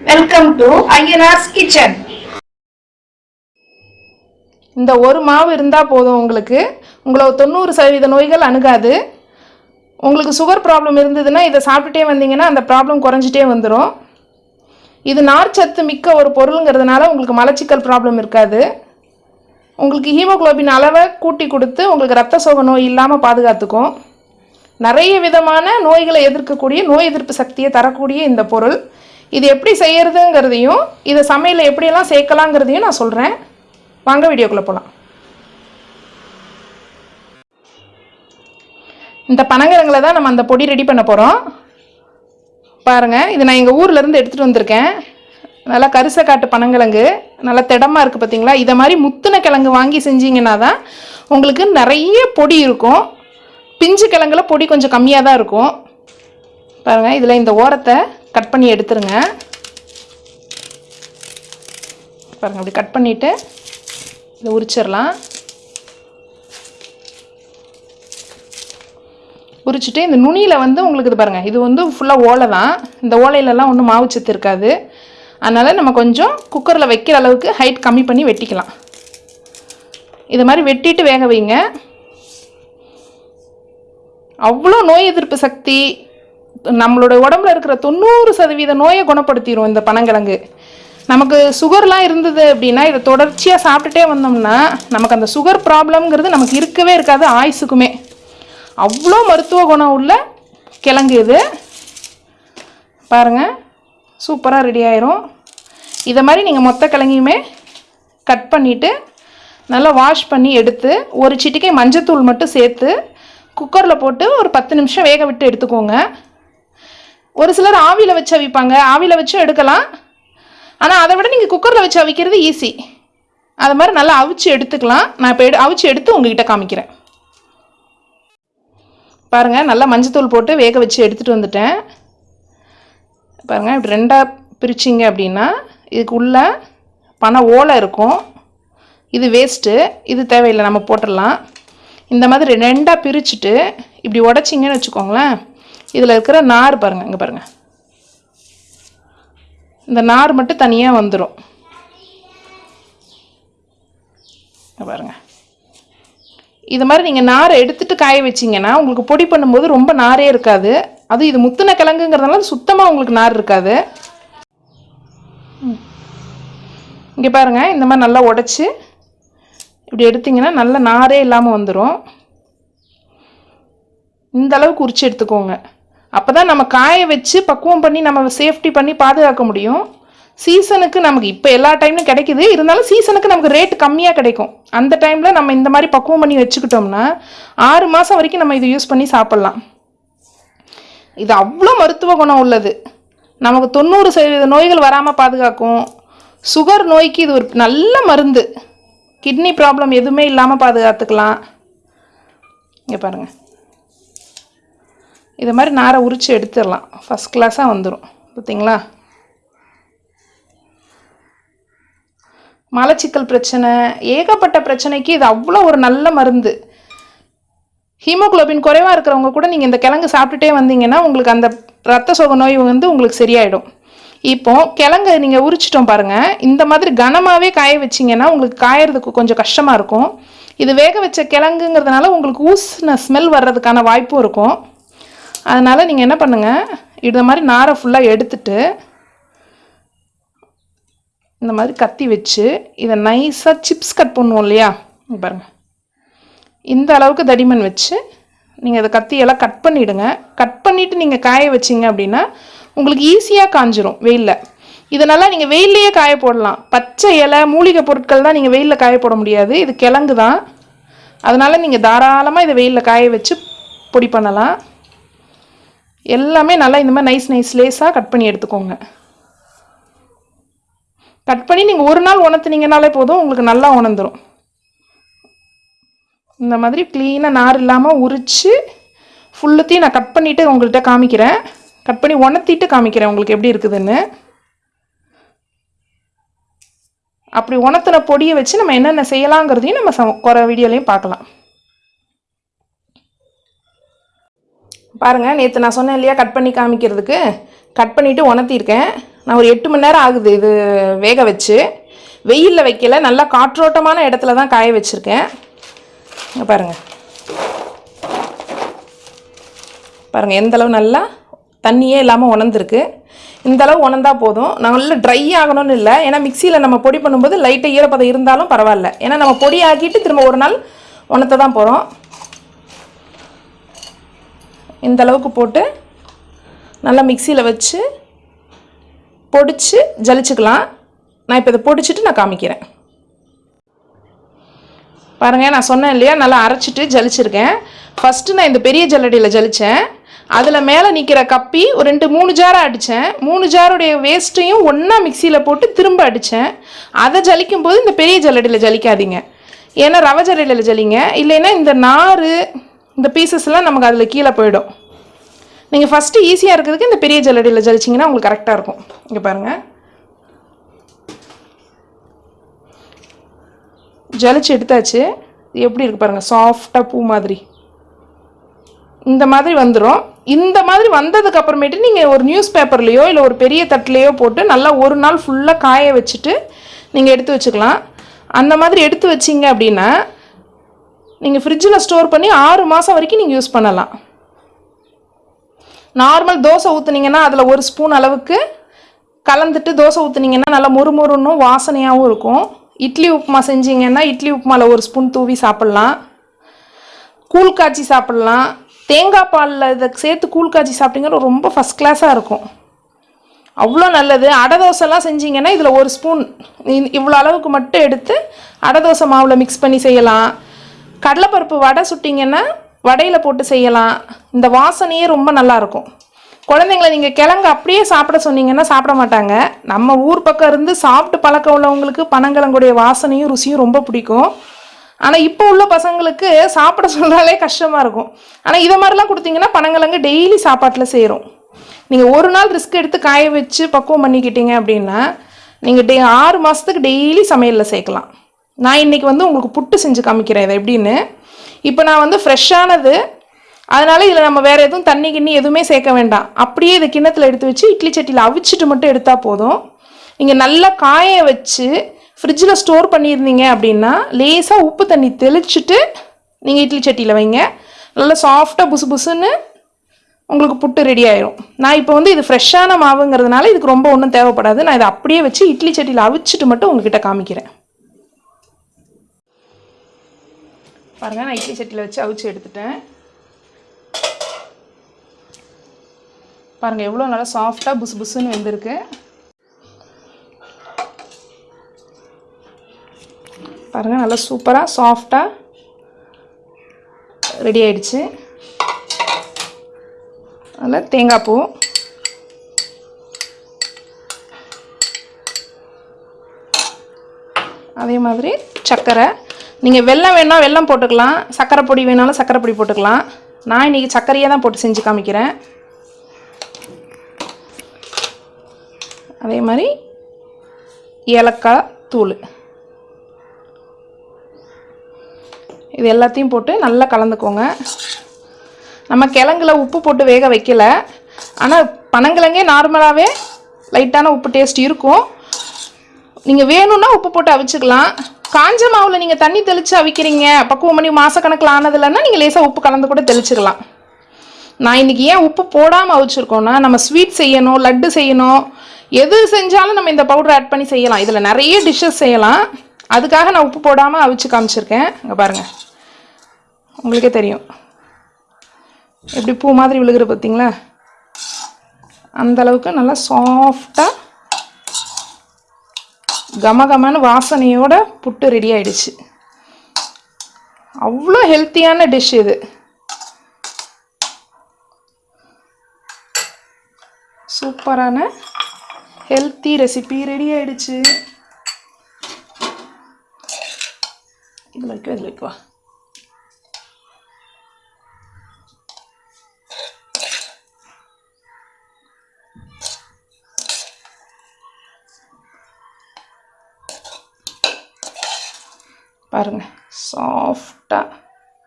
Welcome to Ayyanar's kitchen இந்த ஒரு மாவு இருந்தால் போதும் உங்களுக்கு. உங்களை தொண்ணூறு சதவீத நோய்கள் அணுகாது. உங்களுக்கு சுகர் ப்ராப்ளம் இருந்ததுன்னா இதை சாப்பிட்டுட்டே வந்தீங்கன்னா அந்த ப்ராப்ளம் குறைஞ்சிட்டே வந்துடும் இது நார்ச்சத்து மிக்க ஒரு பொருளுங்கிறதுனால உங்களுக்கு மலச்சிக்கல் ப்ராப்ளம் இருக்காது. உங்களுக்கு ஹீமோகுளோபின் அளவை கூட்டி கொடுத்து உங்களுக்கு ரத்த சோக நோய் இல்லாமல் பாதுகாத்துக்கும். நிறைய விதமான நோய்களை எதிர்க்கக்கூடிய நோய் எதிர்ப்பு சக்தியை தரக்கூடிய இந்த பொருள். இது எப்படி செய்கிறதுங்கிறதையும் இதை சமையலில் எப்படியெல்லாம் சேர்க்கலாங்கிறதையும் நான் சொல்கிறேன் வாங்க வீடியோக்குள்ளே போகலாம் இந்த பனங்கிழங்குல தான் நம்ம அந்த பொடி ரெடி பண்ண போகிறோம் பாருங்கள் இது நான் எங்கள் ஊர்லேருந்து எடுத்துகிட்டு வந்திருக்கேன். நல்லா கரிசை காட்டு பனங்கிழங்கு நல்லா திடமாக இருக்குது பார்த்தீங்களா இதை மாதிரி முத்துன கிழங்கு வாங்கி செஞ்சீங்கன்னா தான் உங்களுக்கு நிறைய பொடி இருக்கும். பிஞ்சு கிழங்குல பொடி கொஞ்சம் கம்மியாக தான் இருக்கும். பாருங்கள் இதில் இந்த ஓரத்தை கட் பண்ணி எடுத்துருங்க. பாருங்கள் அப்படி கட் பண்ணிவிட்டு இதை உரிச்சிடலாம். உரிச்சிட்டு இந்த நுனியில் வந்து உங்களுக்கு இது பாருங்கள் இது வந்து ஃபுல்லாக ஓலை தான். இந்த ஓலையிலலாம் ஒன்றும் மாவு சத்து இருக்காது. அதனால் நம்ம கொஞ்சம் குக்கரில் வைக்கிற அளவுக்கு ஹைட் கம்மி பண்ணி வெட்டிக்கலாம். இது மாதிரி வெட்டிட்டு வேக வைங்க. அவ்வளோ நோய் எதிர்ப்பு சக்தி நம்மளோட உடம்புல இருக்கிற தொண்ணூறு சதவீத நோயை குணப்படுத்திடும் இந்த பனங்கிழங்கு. நமக்கு சுகர்லாம் இருந்தது அப்படின்னா இதை தொடர்ச்சியாக சாப்பிட்டுட்டே வந்தோம்னா நமக்கு அந்த சுகர் ப்ராப்ளம்ங்கிறது நமக்கு இருக்கவே இருக்காது ஆயுசுக்குமே. அவ்வளோ மருத்துவ குணம் உள்ள கிழங்கு இது. பாருங்கள் சூப்பராக ரெடி ஆயிரும். இதை மாதிரி நீங்கள் மொத்த கிழங்கையுமே கட் பண்ணிவிட்டு நல்லா வாஷ் பண்ணி எடுத்து ஒரு சிட்டிக்கை மஞ்சத்தூள் மட்டும் சேர்த்து குக்கரில் போட்டு ஒரு பத்து நிமிஷம் வேக விட்டு எடுத்துக்கோங்க. ஒரு சிலர் ஆவியில் வச்சு அவிப்பாங்க. ஆவியில் வச்சும் எடுக்கலாம். ஆனால் அதை விட நீங்கள் குக்கரில் வச்சு அவிக்கிறது ஈஸி அது மாதிரி நல்லா அவிச்சு எடுத்துக்கலாம். நான் இப்போ எடு அவிச்சு எடுத்து உங்ககிட்ட காமிக்கிறேன். பாருங்கள் நல்லா மஞ்சத்தூள் போட்டு வேக வச்சு எடுத்துகிட்டு வந்துட்டேன். பாருங்கள் இப்படி ரெண்டாக பிரிச்சிங்க அப்படின்னா இதுக்குள்ளே பனை ஓலை இருக்கும். இது வேஸ்ட்டு இது தேவையில்லை நம்ம போட்டுடலாம். இந்த மாதிரி ரெண்டாக பிரிச்சுட்டு இப்படி உடச்சிங்கன்னு வச்சுக்கோங்களேன். இதில் இருக்கிற நார் பாருங்கள் இங்கே பாருங்கள் இந்த நார் மட்டும் தனியாக வந்துடும் பாருங்கள் இது மாதிரி நீங்கள் நாரை எடுத்துகிட்டு காய வச்சிங்கன்னா உங்களுக்கு பொடி பண்ணும்போது ரொம்ப நாரே இருக்காது. அது இது முத்தின கிழங்குங்கிறதுனால சுத்தமாக உங்களுக்கு நார் இருக்காது. இங்கே பாருங்கள் இந்த மாதிரி நல்லா உடச்சி இப்படி எடுத்திங்கன்னா நல்ல நாரே இல்லாமல் வந்துடும் இந்த அளவுக்கு உரிச்சு எடுத்துக்கோங்க. அப்போ தான் நம்ம காய வச்சு பக்குவம் பண்ணி நம்ம சேஃப்டி பண்ணி பாதுகாக்க முடியும். சீசனுக்கு நமக்கு இப்போ எல்லா டைம்லையும் கிடைக்குது. இருந்தாலும் சீசனுக்கு நமக்கு ரேட் கம்மியாக கிடைக்கும். அந்த டைமில் நம்ம இந்த மாதிரி பக்குவம் பண்ணி வச்சுக்கிட்டோம்னா ஆறு மாதம் வரைக்கும் நம்ம இதை யூஸ் பண்ணி சாப்பிட்லாம். இது அவ்வளோ மருத்துவ குணம் உள்ளது. நமக்கு தொண்ணூறு சதவீத நோய்கள் வராமல் பாதுகாக்கும். சுகர் நோய்க்கு இது ஒரு நல்ல மருந்து. கிட்னி ப்ராப்ளம் எதுவுமே இல்லாமல் பாதுகாத்துக்கலாம். இங்கே பாருங்கள் இது மாதிரி நாரை உரித்து எடுத்துடலாம். ஃபஸ்ட் கிளாஸாக வந்துடும் பார்த்தீங்களா மலச்சிக்கல் பிரச்சனை ஏகப்பட்ட பிரச்சனைக்கு இது அவ்வளோ ஒரு நல்ல மருந்து. ஹீமோகுளோபின் குறைவாக இருக்கிறவங்க கூட நீங்கள் இந்த கிழங்கு சாப்பிட்டுட்டே வந்தீங்கன்னா உங்களுக்கு அந்த ரத்த சோக நோய் வந்து உங்களுக்கு சரியாயிடும். இப்போ கிழங்கு நீங்கள் உரிச்சிட்டோம் பாருங்கள் இந்த மாதிரி கனமாகவே காய வச்சிங்கன்னா உங்களுக்கு காயறதுக்கு கொஞ்சம் கஷ்டமாக இருக்கும். இது வேக வச்ச கிழங்குங்கிறதுனால உங்களுக்கு ஊசின ஸ்மெல் வர்றதுக்கான வாய்ப்பும் இருக்கும். அதனால் நீங்கள் என்ன பண்ணுங்கள் இது மாதிரி நாரை ஃபுல்லாக எடுத்துட்டு இந்த மாதிரி கத்தி வச்சு இதை நைஸாக சிப்ஸ் கட் பண்ணுவோம் இல்லையா? பாருங்கள் இந்த அளவுக்கு தடிமன் வச்சு நீங்கள் அதை கத்தியெல்லாம் கட் பண்ணிவிடுங்க கட் பண்ணிவிட்டு நீங்கள் காய வச்சிங்க அப்படின்னா உங்களுக்கு ஈஸியாக காஞ்சிரும் வெயிலில். இதனால் நீங்கள் வெயில்லையே காய போடலாம். பச்சை இலை மூலிகை பொருட்கள் தான் நீங்கள் வெயிலில் காய போட முடியாது. இது கிழங்கு தான். அதனால் நீங்கள் தாராளமாக இதை வெயிலில் காய வச்சு பொடி பண்ணலாம். எல்லாமே நல்லா இந்த மாதிரி நைஸ் நைஸ் லேஸாக கட் பண்ணி எடுத்துக்கோங்க. கட் பண்ணி நீங்கள் ஒரு நாள் உணர்த்துனீங்கனாலே போதும் உங்களுக்கு நல்லா உணர்ந்துடும் இந்த மாதிரி க்ளீனாக நார் இல்லாமல் உரித்து ஃபுல்லுத்தையும் நான் கட் பண்ணிவிட்டு உங்கள்கிட்ட காமிக்கிறேன். கட் பண்ணி உணர்த்திட்டு காமிக்கிறேன் உங்களுக்கு எப்படி இருக்குதுன்னு. அப்படி உணர்த்தின பொடியை வச்சு நம்ம என்னென்ன செய்யலாங்கிறதையும் நம்ம ச குறை வீடியோலையும் பார்க்கலாம். பாருங்கள் நேற்று நான் சொன்னேன் இல்லையா கட் பண்ணி காமிக்கிறதுக்கு? கட் பண்ணிவிட்டு உணர்த்தியிருக்கேன். நான் ஒரு எட்டு மணி நேரம் ஆகுது இது வேக வச்சு. வெயிலில் வைக்கல நல்லா காற்றோட்டமான இடத்துல தான் காய வச்சுருக்கேன். பாருங்கள் பாருங்கள் எந்தளவு நல்லா தண்ணியே இல்லாமல் உணர்ந்துருக்கு. இந்த அளவு உணர்ந்தா போதும். நல்லா ட்ரை ஆகணும்னு இல்லை. ஏன்னா மிக்சியில் நம்ம பொடி பண்ணும்போது லைட்டாக ஈரப்பதம் இருந்தாலும் பரவாயில்ல. ஏன்னா நம்ம பொடி ஆக்கிட்டு திரும்ப ஒரு நாள் உணர்த்த தான் போகிறோம் இந்த அளவுக்கு போட்டு நல்லா மிக்சியில் வச்சு பொடிச்சு ஜலிச்சுக்கலாம். நான் இப்போ இதை பொடிச்சிட்டு நான் காமிக்கிறேன். பாருங்கள் நான் சொன்னேன் இல்லையா? நல்லா அரைச்சிட்டு ஜலிச்சிருக்கேன். ஃபஸ்ட்டு நான் இந்த பெரிய ஜல்லடியில் ஜலித்தேன் அதில் மேலே நிற்கிற கப்பி ஒரு ரெண்டு மூணு ஜாராக அடித்தேன் மூணு ஜாருடைய வேஸ்ட்டையும் ஒன்றா மிக்சியில் போட்டு திரும்ப அடித்தேன் அதை ஜலிக்கும் போது இந்த பெரிய ஜல்லடியில் ஜலிக்காதீங்க. ஏன்னா ரவை ஜல்லடியில் ஜலிங்க. இல்லைன்னா இந்த நார் இந்த பீசஸ்லாம் நமக்கு அதில் கீழே போயிடும். நீங்கள் ஃபஸ்ட்டு ஈஸியாக இருக்கிறதுக்கு இந்த பெரிய ஜல்லடியில் ஜலிச்சிங்கன்னா உங்களுக்கு கரெக்டாக இருக்கும். இங்கே பாருங்கள் ஜலிச்சு எடுத்தாச்சு. எப்படி இருக்குது பாருங்கள் சாஃப்டாக பூ மாதிரி. இந்த மாதிரி வந்துடும் இந்த மாதிரி வந்ததுக்கு அப்புறமேட்டு நீங்கள் ஒரு நியூஸ் பேப்பர்லேயோ இல்லை ஒரு பெரிய தட்டிலையோ போட்டு நல்லா ஒரு நாள் ஃபுல்லாக காய வச்சுட்டு நீங்கள் எடுத்து வச்சுக்கலாம். அந்த மாதிரி எடுத்து வச்சிங்க அப்படின்னா நீங்கள் ஃப்ரிட்ஜில் ஸ்டோர் பண்ணி ஆறு மாதம் வரைக்கும் நீங்கள் யூஸ் பண்ணலாம். நார்மல் தோசை ஊற்றுனீங்கன்னா அதில் ஒரு ஸ்பூன் அளவுக்கு கலந்துட்டு தோசை ஊற்றுனீங்கன்னா நல்லா முறுமுறுன்னும் வாசனையாகவும் இருக்கும். இட்லி உப்புமா செஞ்சீங்கன்னா இட்லி உப்புமாவில் ஒரு ஸ்பூன் தூவி சாப்பிட்லாம். கூழ் காய்ச்சி சாப்பிட்லாம். தேங்காய் பாலில் இதை சேர்த்து கூழ் காய்ச்சி சாப்பிட்டீங்கன்னா ரொம்ப ஃபஸ்ட் கிளாஸாக இருக்கும். அவ்வளோ நல்லது. அடை தோசைலாம் செஞ்சீங்கன்னா இதில் ஒரு ஸ்பூன் இவ்வளோ அளவுக்கு மட்டும் எடுத்து அடை தோசை மாவில் மிக்ஸ் பண்ணி செய்யலாம். கடலைப்பருப்பு வடை சுட்டிங்கன்னா வடையில் போட்டு செய்யலாம். இந்த வாசனையே ரொம்ப நல்லாயிருக்கும் குழந்தைங்கள நீங்கள் கிழங்கு அப்படியே சாப்பிட சொன்னீங்கன்னா சாப்பிட மாட்டாங்க. நம்ம ஊர் பக்கம் இருந்து சாப்பிட்டு பழக்கம் உள்ளவங்களுக்கு பனங்கிழங்குடைய வாசனையும் ருசியும் ரொம்ப பிடிக்கும். ஆனால் இப்போ உள்ள பசங்களுக்கு சாப்பிட சொன்னாலே கஷ்டமாக இருக்கும். ஆனால் இதை மாதிரிலாம் கொடுத்தீங்கன்னா பனங்கிழங்கு டெய்லி சாப்பாட்டில் செய்கிறோம் நீங்கள் ஒரு நாள் ரிஸ்க் எடுத்து காய வச்சு பக்குவம் பண்ணிக்கிட்டீங்க அப்படின்னா நீங்கள் டெ ஆறு மாதத்துக்கு டெய்லி சமையலில் சேர்க்கலாம். நான் இன்றைக்கி வந்து உங்களுக்கு புட்டு செஞ்சு காமிக்கிறேன் இதை எப்படின்னு. இப்போ நான் வந்து ஃப்ரெஷ்ஷானது அதனால் இதில் நம்ம வேறு எதுவும் தண்ணி கிண்ணி எதுவுமே சேர்க்க வேண்டாம். அப்படியே இதை கிண்ணத்தில் எடுத்து வச்சு இட்லி சட்டியில் அவிச்சிட்டு மட்டும் எடுத்தால் போதும். நீங்கள் நல்லா காய வச்சு ஃப்ரிட்ஜில் ஸ்டோர் பண்ணியிருந்தீங்க அப்படின்னா லேசாக உப்பு தண்ணி தெளிச்சுட்டு நீங்கள் இட்லி சட்டியில் வைங்க. நல்லா சாஃப்டாக புசு புசுன்னு உங்களுக்கு புட்டு ரெடி ஆயிரும். நான் இப்போ வந்து இது ஃப்ரெஷ்ஷான மாவுங்கிறதுனால இதுக்கு ரொம்ப ஒன்றும் தேவைப்படாது. நான் இதை அப்படியே வச்சு இட்லி சட்டியில் அவிச்சிட்டு மட்டும் உங்ககிட்ட காமிக்கிறேன். பாருங்க நான் இட்லி சட்டியில் வச்சு அவிச்சு எடுத்துட்டேன். பாருங்க எவ்வளோ நல்லா சாஃப்டாக புசு புசுன்னு வெந்திருக்கு. பாருங்க நல்லா சூப்பராக சாஃப்டாக ரெடி ஆயிடுச்சு. அதில் தேங்காய் பூ. அதே மாதிரி சர்க்கரை நீங்கள் வெள்ளம் வேணால் வெல்லம் போட்டுக்கலாம். சர்க்கரை பொடி வேணாலும் சர்க்கரை பொடி போட்டுக்கலாம். நான் இன்றைக்கி சர்க்கரையே தான் போட்டு செஞ்சு காமிக்கிறேன். அதே மாதிரி ஏலக்காய் தூள். இது எல்லாத்தையும் போட்டு நல்லா கலந்துக்கோங்க. நம்ம கிழங்குல உப்பு போட்டு வேக வைக்கல. ஆனால் பனங்கிழங்கே நார்மலாகவே லைட்டான உப்பு டேஸ்ட் இருக்கும். நீங்கள் வேணும்னா உப்பு போட்டு அவிச்சுக்கலாம். காஞ்ச மாவில் நீங்கள் தண்ணி தெளித்து அவிக்கிறீங்க பக்குவம் பண்ணி மாதக்கணக்கில் ஆனதில்லைன்னா நீங்கள் லேசாக உப்பு கலந்து கூட தெளிச்சுக்கலாம் நான் இன்றைக்கி ஏன் உப்பு போடாமல் அவிச்சிருக்கோன்னா நம்ம ஸ்வீட் செய்யணும் லட்டு செய்யணும் எது செஞ்சாலும் நம்ம இந்த பவுடர் ஆட் பண்ணி செய்யலாம். இதில் நிறைய டிஷ்ஷஸ் செய்யலாம். அதுக்காக நான் உப்பு போடாமல் அவிச்சு காமிச்சிருக்கேன். இங்கே பாருங்கள் உங்களுக்கே தெரியும். எப்படி பூ மாதிரி விழுகிற பார்த்தீங்களா அந்தளவுக்கு நல்லா சாஃப்டாக கமகமான வாசனையோட புட்டு ரெடி ஆயிடுச்சு. அவ்வளோ ஹெல்த்தியான டிஷ் இது. சூப்பரான ஹெல்த்தி ரெசிபி ரெடி ஆயிடுச்சு. இதில் வைக்கோ இதில் வைக்கவா பாருங்க. சாஃப்டாக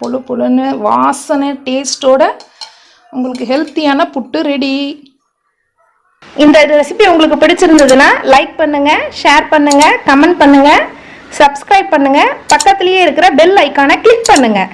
புழு புழுன்னு வாசனை டேஸ்ட்டோட உங்களுக்கு ஹெல்த்தியான புட்டு ரெடி இந்த ரெசிபி உங்களுக்கு பிடிச்சிருந்ததுன்னா லைக் பண்ணுங்கள் ஷேர் பண்ணுங்கள் கமெண்ட் பண்ணுங்கள் சப்ஸ்கிரைப் பண்ணுங்கள் பக்கத்துலேயே இருக்கிற பெல் ஐக்கானை கிளிக் பண்ணுங்கள்